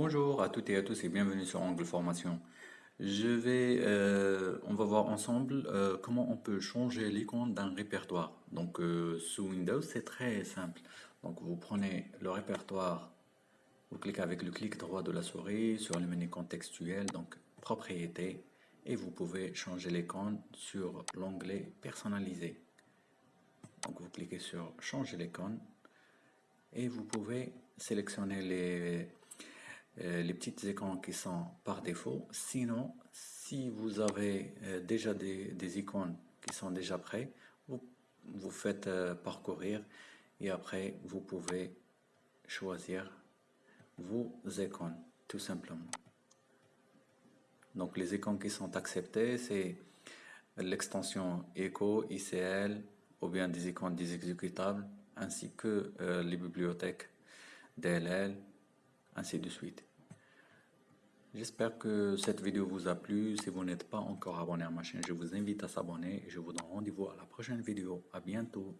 Bonjour à toutes et à tous et bienvenue sur Angle Formation. Je vais, euh, on va voir ensemble euh, comment on peut changer l'icône d'un répertoire. Donc euh, sous Windows, c'est très simple. Donc vous prenez le répertoire, vous cliquez avec le clic droit de la souris sur le menu contextuel, donc propriété, et vous pouvez changer l'icône sur l'onglet personnalisé. Donc vous cliquez sur changer l'icône et vous pouvez sélectionner les les petites icônes qui sont par défaut. Sinon, si vous avez euh, déjà des, icônes qui sont déjà prêts, vous, vous faites euh, parcourir et après vous pouvez choisir vos icônes tout simplement. Donc les icônes qui sont acceptées, c'est l'extension Echo, ICL, ou bien des icônes des exécutables, ainsi que les bibliothèques DLL, ainsi de suite. J'espère que cette vidéo vous a plu. Si vous n'êtes pas encore abonné à ma chaîne, je vous invite à s'abonner et je vous donne rendez-vous à la prochaine vidéo. À bientôt.